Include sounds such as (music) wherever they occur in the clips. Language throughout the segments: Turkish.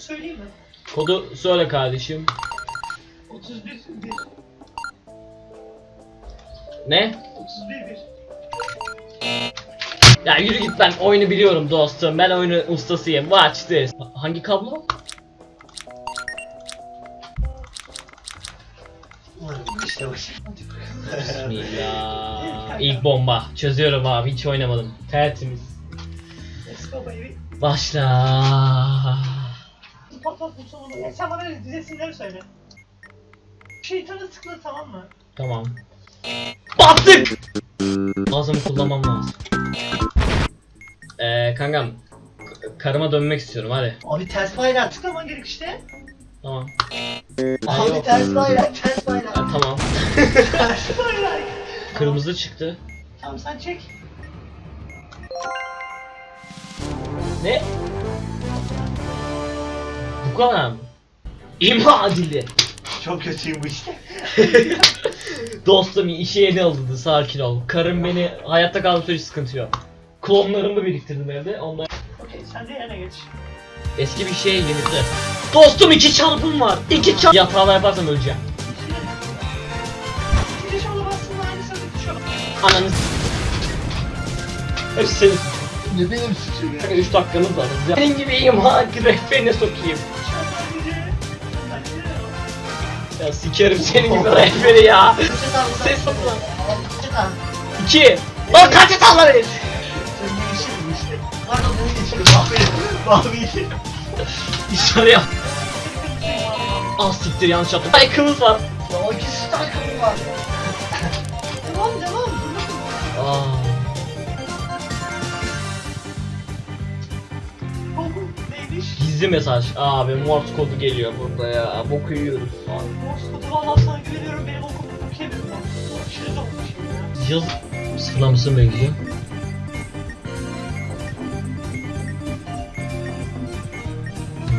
söyleyeyim mi? Kodu söyle kardeşim. 31 1. Ne? 31 1. Ya yürü git ben oyunu biliyorum dostum. Ben oyunu ustasıyım. Watch this. Hangi kablo? İşte bak. Bismillah. İlk bomba. Çözüyorum abi. Hiç oynamadım. Tertemiz. Let's go baby. Başla. Patlat bu sonunu. Ya sen bana resimleri söyle. Şeytanı tıkla tamam mı? Tamam. Battık. Ağzımı kullanmam lazım. Eee kankam. Karıma dönmek istiyorum hadi. Abi ters bayrağı tıklaman gerek işte. Tamam. Abi yok. ters bayrak, ters bayrak. Ha, tamam. ters bayrak. Kırmızı çıktı. Tamam sen çek. Ne? Bu kadar mı? İmha adili. Çok kötüyüm bu işte. (laughs) Dostum işe yeni alındı sakin ol. Karım beni hayatta kalma süreci sıkıntı yok. Klonlarımı biriktirdim evde. Onlar Okey sen de yana geç. eski bir şey yenildi. Dostum iki çarpım var. İki çarp. Yatağına yaparsam öleceğim. Düşüyor. Ananı s- Hepsi senin. Ne benim suçum ya? 3 dakikamız var. Senin gibi imha rehberine sokayım. Ya sikerim senin gibi rehberi ya. Ses topla. İki. Lan kaç geçiyorum. Mavi. Mavi. İşleri yap. Ah siktir yanlış yaptım. Ay kılıç var. Ya ikisi takımı var. Devam devam. Aa. Gizli mesaj. Abi Morse kodu geliyor burada ya. Boku yiyoruz. Abi Morse kodu valla sana güveniyorum benim okum okuyamıyorum ben. Aşırı da okumuşum ya. Yıl sıfırlaması mı gidiyor?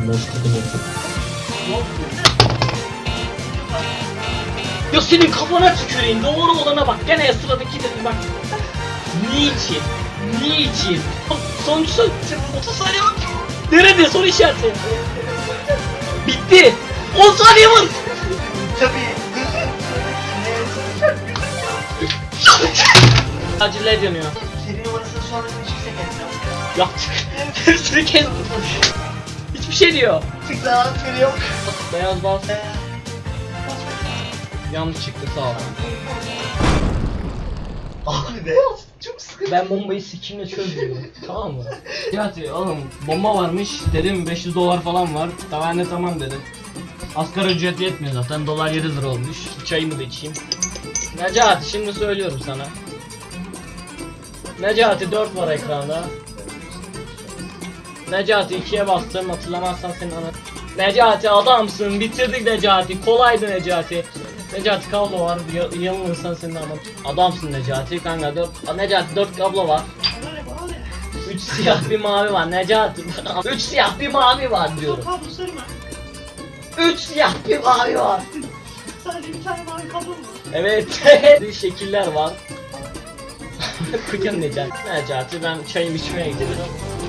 Morse kodu mu? Yok. Ya senin kafana tüküreyim. Doğru olana bak. Gene sıradaki dedim bak. Niçin? Niçin? Sonuç son 30 saniye var. Nerede soru işareti? Bitti. 10 saniye var. Tabii. Aciller yanıyor. Seri numarasını sonra bir çiksek etmem. Yaptık. Hepsini kez. Hiçbir şey diyor. Çık lan seri yok. Beyaz bas. Yanlış çıktı sağ ol. Abi beyaz. Ben bombayı sikimle çözüyorum. (laughs) tamam mı? Necati oğlum bomba varmış dedim 500 dolar falan var. Tamam ne tamam dedim. Asgari ücret yetmiyor zaten dolar 7 lira olmuş. Çayımı da içeyim. Necati şimdi söylüyorum sana. Necati 4 var ekranda. Necati 2'ye bastım hatırlamazsan senin ana. Necati adamsın bitirdik Necati kolaydı Necati. Necati kablo var ya- yanılırsan senin ama adamsın Necati kanka 4 Necati 4 kablo var. 3 siyah bir mavi var Necati (laughs) 3 siyah bir mavi var diyorum. 3 siyah bir mavi var. Sadece bir tane mavi kablo mu? Evet (laughs) şekiller var. (laughs) Kıkın Necati. Necati ben çayımı içmeye gidiyorum.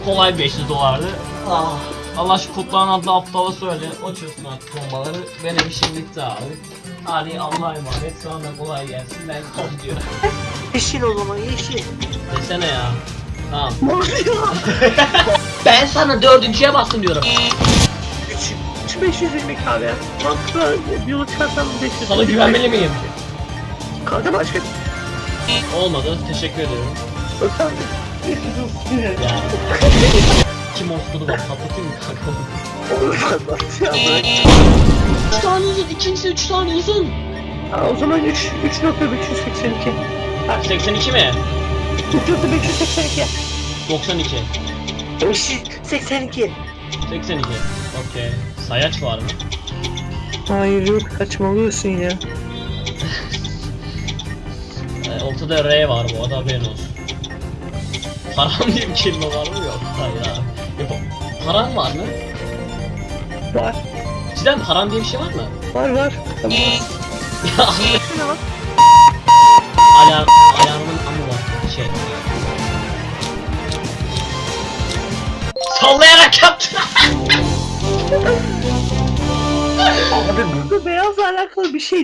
Kolay 500 dolardı. Ah. Allah şu kutlanan adlı aptala söyle. O çözsün artık bombaları. Benim işim bitti abi. Hadi Allah'a emanet. Sonra kolay gelsin. Ben gidiyorum. (laughs) Yeşil o zaman yeşil. Desene ya. Tamam. (laughs) ben sana dördüncüye bastım diyorum. 3 520 abi. Mantıklı yolu çıkarsam 500. Sana güvenmeli miyim? Kanka başka. Olmadı. Teşekkür ederim. Bakalım. (laughs) Kim olsun bak patlatayım mı kanka? Olur anlat ya bırak. 3 tane uzun, ikincisi 3 tane uzun. Ha, o zaman 3 3.582. 82 mi? 3.582. 92. 82. 82. Okey. Sayaç var mı? Hayır yok saçmalıyorsun ya. Ee, (laughs) ortada R var bu arada haberin olsun. Param diye bir kelime var mı? Yok. Hayır abi. E, pa- param var mı? Var. Cidden param diye bir şey var mı? Var var. Tamam. (laughs) Ya alarm, alarmın amı var. Şey. Sallayarak yaptı. Abi burada beyazla alakalı bir şey